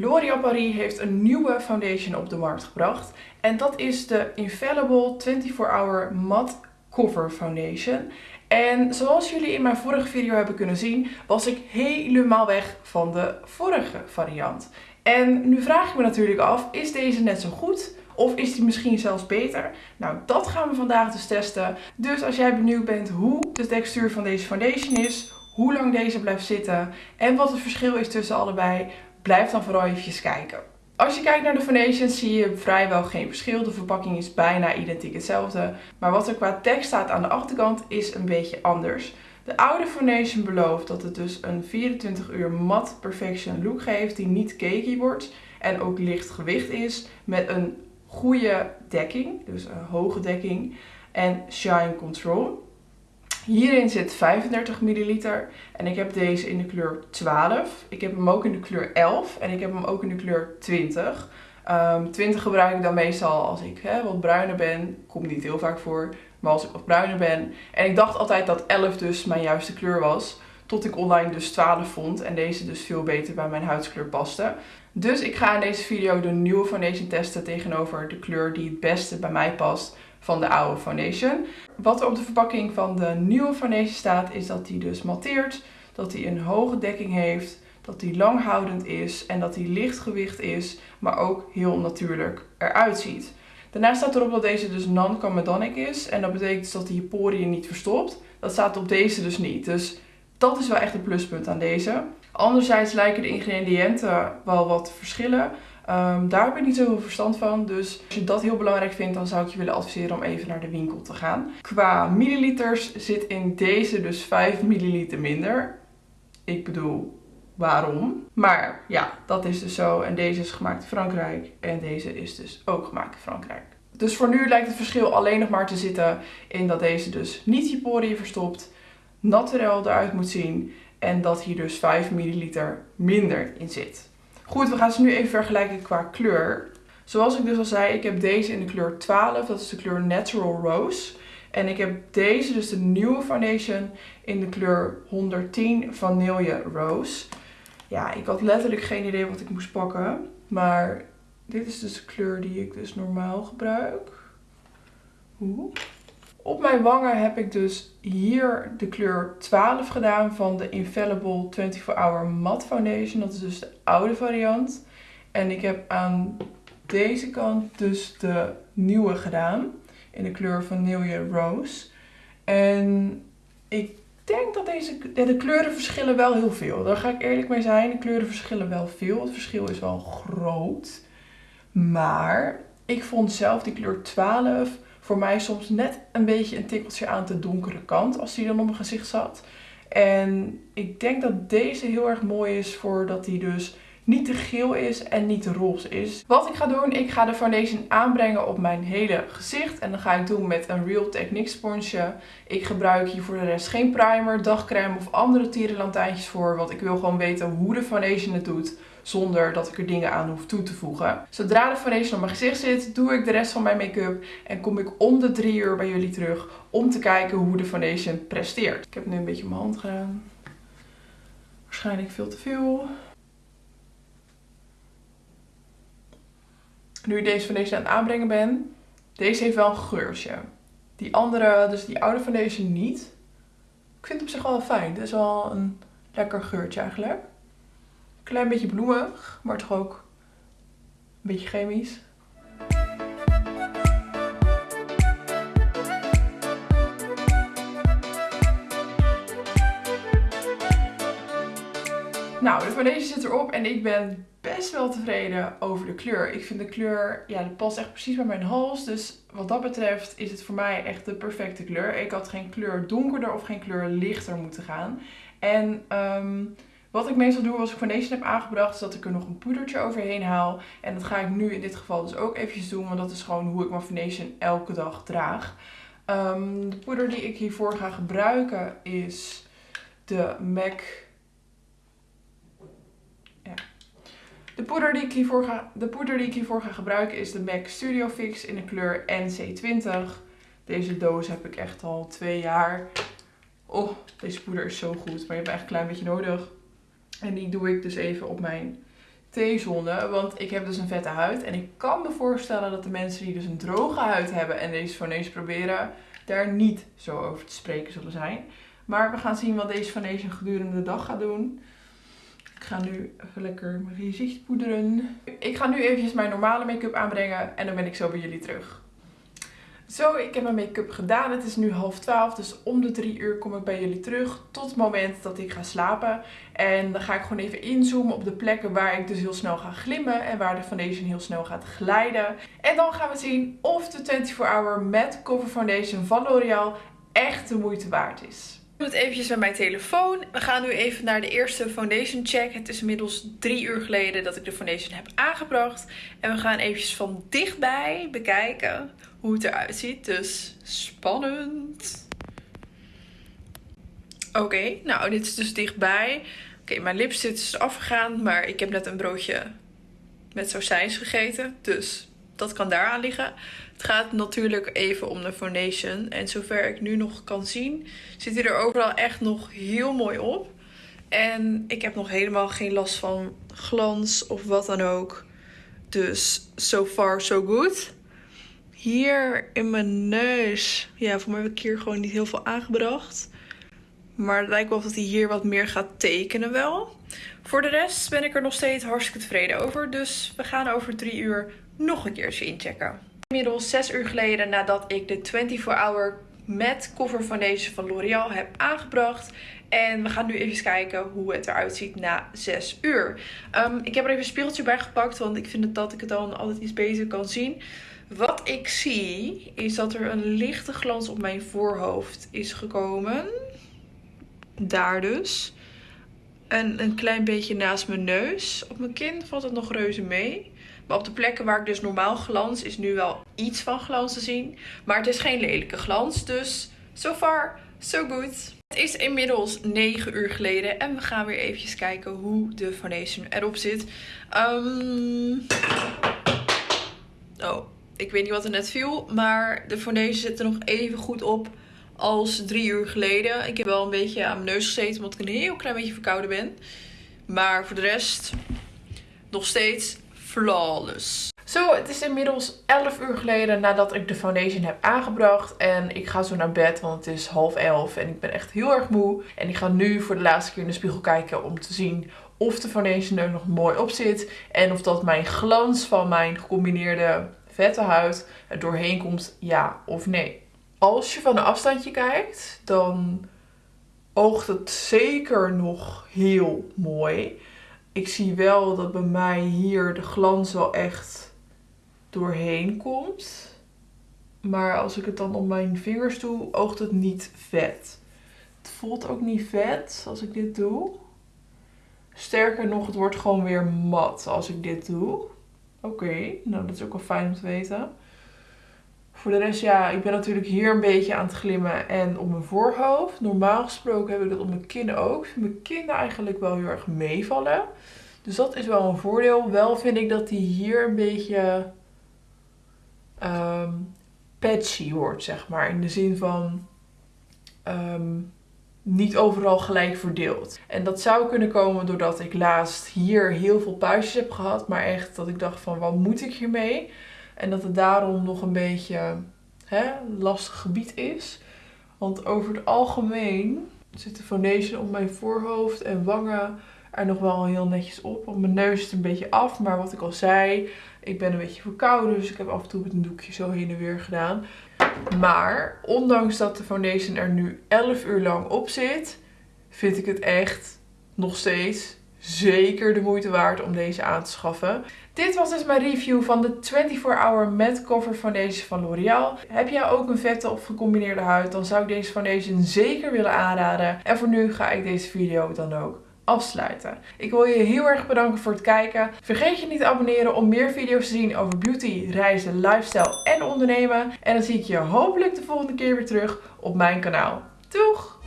L'Oréal Paris heeft een nieuwe foundation op de markt gebracht. En dat is de Infallible 24-Hour Matte Cover Foundation. En zoals jullie in mijn vorige video hebben kunnen zien, was ik helemaal weg van de vorige variant. En nu vraag ik me natuurlijk af, is deze net zo goed? Of is die misschien zelfs beter? Nou, dat gaan we vandaag dus testen. Dus als jij benieuwd bent hoe de textuur van deze foundation is, hoe lang deze blijft zitten en wat het verschil is tussen allebei, blijf dan vooral even kijken. Als je kijkt naar de foundation zie je vrijwel geen verschil. De verpakking is bijna identiek hetzelfde. Maar wat er qua tekst staat aan de achterkant is een beetje anders. De oude foundation belooft dat het dus een 24 uur matte perfection look geeft die niet cakey wordt en ook licht gewicht is met een goede dekking, dus een hoge dekking en shine control. Hierin zit 35 milliliter en ik heb deze in de kleur 12. Ik heb hem ook in de kleur 11 en ik heb hem ook in de kleur 20. Um, 20 gebruik ik dan meestal als ik hè, wat bruiner ben. Komt niet heel vaak voor, maar als ik wat bruiner ben. En ik dacht altijd dat 11 dus mijn juiste kleur was. Tot ik online dus 12 vond en deze dus veel beter bij mijn huidskleur paste. Dus ik ga in deze video de nieuwe foundation testen tegenover de kleur die het beste bij mij past van de oude foundation. Wat er op de verpakking van de nieuwe foundation staat is dat die dus matteert, dat die een hoge dekking heeft, dat die langhoudend is en dat die lichtgewicht is, maar ook heel natuurlijk eruit ziet. Daarnaast staat erop dat deze dus non-comedonic is en dat betekent dus dat hij je poriën niet verstopt. Dat staat op deze dus niet. Dus dat is wel echt een pluspunt aan deze. Anderzijds lijken de ingrediënten wel wat verschillen. Um, daar heb ik niet zoveel verstand van. Dus als je dat heel belangrijk vindt, dan zou ik je willen adviseren om even naar de winkel te gaan. Qua milliliters zit in deze dus 5 milliliter minder. Ik bedoel, waarom? Maar ja, dat is dus zo. En deze is gemaakt in Frankrijk. En deze is dus ook gemaakt in Frankrijk. Dus voor nu lijkt het verschil alleen nog maar te zitten in dat deze dus niet je poriën verstopt, naturel eruit moet zien en dat hier dus 5 milliliter minder in zit. Goed, we gaan ze nu even vergelijken qua kleur. Zoals ik dus al zei, ik heb deze in de kleur 12, dat is de kleur Natural Rose. En ik heb deze, dus de nieuwe foundation, in de kleur 110 Vanille Rose. Ja, ik had letterlijk geen idee wat ik moest pakken. Maar dit is dus de kleur die ik dus normaal gebruik. Oeh. Op mijn wangen heb ik dus hier de kleur 12 gedaan van de Infallible 24 Hour Matte Foundation. Dat is dus de oude variant. En ik heb aan deze kant dus de nieuwe gedaan. In de kleur Vanille Rose. En ik denk dat deze, de kleuren verschillen wel heel veel. Daar ga ik eerlijk mee zijn. De kleuren verschillen wel veel. Het verschil is wel groot. Maar ik vond zelf die kleur 12 voor mij soms net een beetje een tikkeltje aan de donkere kant als die dan op mijn gezicht zat. En ik denk dat deze heel erg mooi is voordat die dus niet te geel is en niet te roze is. Wat ik ga doen, ik ga de foundation aanbrengen op mijn hele gezicht. En dan ga ik doen met een Real Technique sponsje. Ik gebruik hier voor de rest geen primer, dagcreme of andere tierenlantijntjes voor. Want ik wil gewoon weten hoe de foundation het doet zonder dat ik er dingen aan hoef toe te voegen. Zodra de foundation op mijn gezicht zit, doe ik de rest van mijn make-up en kom ik om de drie uur bij jullie terug om te kijken hoe de foundation presteert. Ik heb nu een beetje mijn hand gedaan. Waarschijnlijk veel te veel. Nu ik deze foundation aan het aanbrengen ben, deze heeft wel een geurtje. Die andere, dus die oude foundation niet. Ik vind het op zich wel fijn. Het is wel een lekker geurtje eigenlijk. Klein beetje bloemig, maar toch ook een beetje chemisch. Nou, de foundation zit erop en ik ben best wel tevreden over de kleur. Ik vind de kleur, ja, die past echt precies bij mijn hals. Dus wat dat betreft is het voor mij echt de perfecte kleur. Ik had geen kleur donkerder of geen kleur lichter moeten gaan. En um, wat ik meestal doe als ik foundation heb aangebracht, is dat ik er nog een poedertje overheen haal. En dat ga ik nu in dit geval dus ook eventjes doen, want dat is gewoon hoe ik mijn foundation elke dag draag. Um, de poeder die ik hiervoor ga gebruiken is de MAC... De poeder, die ik hiervoor ga, de poeder die ik hiervoor ga gebruiken is de MAC Studio Fix in de kleur NC20. Deze doos heb ik echt al twee jaar. Oh, deze poeder is zo goed, maar je hebt echt een klein beetje nodig. En die doe ik dus even op mijn T-zone. Want ik heb dus een vette huid. En ik kan me voorstellen dat de mensen die dus een droge huid hebben en deze foundation proberen, daar niet zo over te spreken zullen zijn. Maar we gaan zien wat deze foundation gedurende de dag gaat doen. Ik ga nu even lekker mijn gezicht poederen. Ik ga nu eventjes mijn normale make-up aanbrengen en dan ben ik zo bij jullie terug. Zo, ik heb mijn make-up gedaan. Het is nu half twaalf, dus om de drie uur kom ik bij jullie terug. Tot het moment dat ik ga slapen. En dan ga ik gewoon even inzoomen op de plekken waar ik dus heel snel ga glimmen. En waar de foundation heel snel gaat glijden. En dan gaan we zien of de 24 Hour Matte Cover Foundation van L'Oreal echt de moeite waard is. Ik doe het eventjes met mijn telefoon. We gaan nu even naar de eerste foundation check. Het is inmiddels drie uur geleden dat ik de foundation heb aangebracht. En we gaan eventjes van dichtbij bekijken hoe het eruit ziet. Dus spannend. Oké, nou dit is dus dichtbij. Oké, mijn lipstick is afgegaan, maar ik heb net een broodje met sausijs gegeten. Dus dat kan daaraan liggen. Het gaat natuurlijk even om de foundation. En zover ik nu nog kan zien, zit hij er overal echt nog heel mooi op. En ik heb nog helemaal geen last van glans of wat dan ook. Dus so far so good. Hier in mijn neus. Ja, voor mij heb ik hier gewoon niet heel veel aangebracht. Maar het lijkt wel dat hij hier wat meer gaat tekenen wel. Voor de rest ben ik er nog steeds hartstikke tevreden over. Dus we gaan over drie uur nog een keertje inchecken. Inmiddels zes uur geleden nadat ik de 24 Hour Matte Cover Foundation van L'Oreal heb aangebracht. En we gaan nu even kijken hoe het eruit ziet na 6 uur. Um, ik heb er even een speeltje bij gepakt, want ik vind dat ik het dan altijd iets beter kan zien. Wat ik zie is dat er een lichte glans op mijn voorhoofd is gekomen. Daar dus. En een klein beetje naast mijn neus. Op mijn kin valt het nog reuze mee. Maar op de plekken waar ik dus normaal glans is nu wel iets van glans te zien. Maar het is geen lelijke glans. Dus so far, so good. Het is inmiddels 9 uur geleden. En we gaan weer eventjes kijken hoe de foundation erop zit. Um... Oh, ik weet niet wat er net viel. Maar de foundation zit er nog even goed op als drie uur geleden. Ik heb wel een beetje aan mijn neus gezeten omdat ik een heel klein beetje verkouden ben. Maar voor de rest nog steeds flawless. Zo, het is inmiddels 11 uur geleden nadat ik de foundation heb aangebracht. En ik ga zo naar bed, want het is half 11 en ik ben echt heel erg moe. En ik ga nu voor de laatste keer in de spiegel kijken om te zien of de foundation er nog mooi op zit. En of dat mijn glans van mijn gecombineerde vette huid er doorheen komt, ja of nee. Als je van een afstandje kijkt, dan oogt het zeker nog heel mooi. Ik zie wel dat bij mij hier de glans wel echt doorheen komt. Maar als ik het dan op mijn vingers doe, oogt het niet vet. Het voelt ook niet vet als ik dit doe. Sterker nog, het wordt gewoon weer mat als ik dit doe. Oké, nou dat is ook wel fijn om te weten. Voor de rest, ja, ik ben natuurlijk hier een beetje aan het glimmen en op mijn voorhoofd. Normaal gesproken heb ik dat op mijn kin ook. Mijn kin eigenlijk wel heel erg meevallen. Dus dat is wel een voordeel. Wel vind ik dat die hier een beetje um, patchy wordt, zeg maar. In de zin van um, niet overal gelijk verdeeld. En dat zou kunnen komen doordat ik laatst hier heel veel puistjes heb gehad. Maar echt dat ik dacht van, wat moet ik hiermee? En dat het daarom nog een beetje hè, lastig gebied is. Want over het algemeen zit de foundation op mijn voorhoofd en wangen er nog wel heel netjes op. Op mijn neus is een beetje af. Maar wat ik al zei, ik ben een beetje verkouden. Dus ik heb af en toe met een doekje zo heen en weer gedaan. Maar ondanks dat de foundation er nu 11 uur lang op zit, vind ik het echt nog steeds zeker de moeite waard om deze aan te schaffen. Dit was dus mijn review van de 24 Hour Matte Cover Foundation van L'Oreal. Heb jij ook een vette of gecombineerde huid, dan zou ik deze foundation zeker willen aanraden. En voor nu ga ik deze video dan ook afsluiten. Ik wil je heel erg bedanken voor het kijken. Vergeet je niet te abonneren om meer video's te zien over beauty, reizen, lifestyle en ondernemen. En dan zie ik je hopelijk de volgende keer weer terug op mijn kanaal. Doeg!